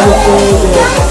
how it feels.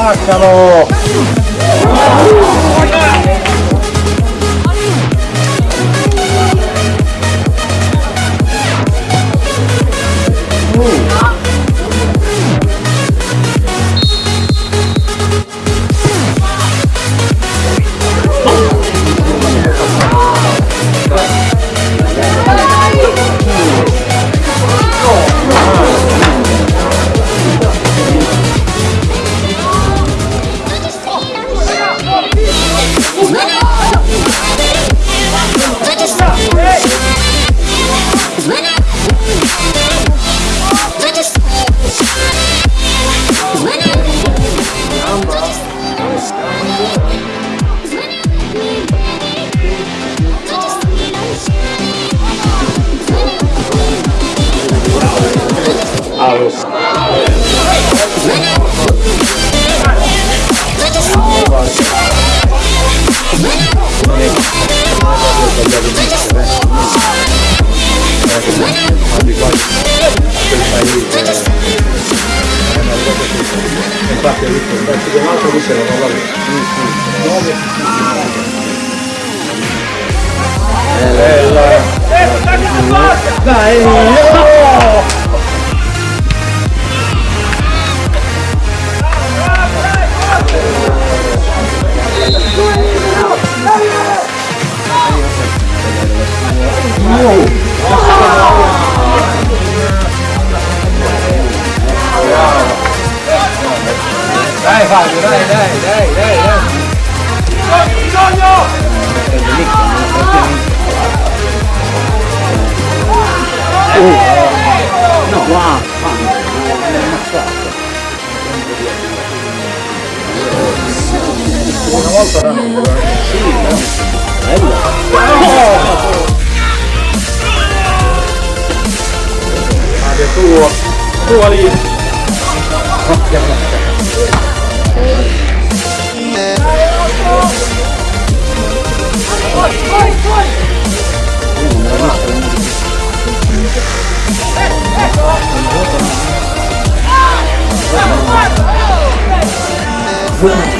Spaccalo! Fabio, dai, dai, dai, dai, dai. Bisogno! No, qua, qua, Una volta erano Sì, bello. Fabio, tuo, tuo lì. Ôi, ôi, ôi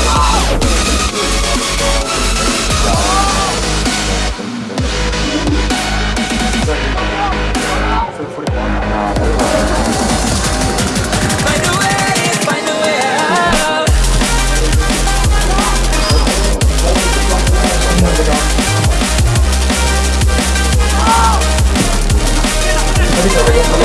Bây giờ.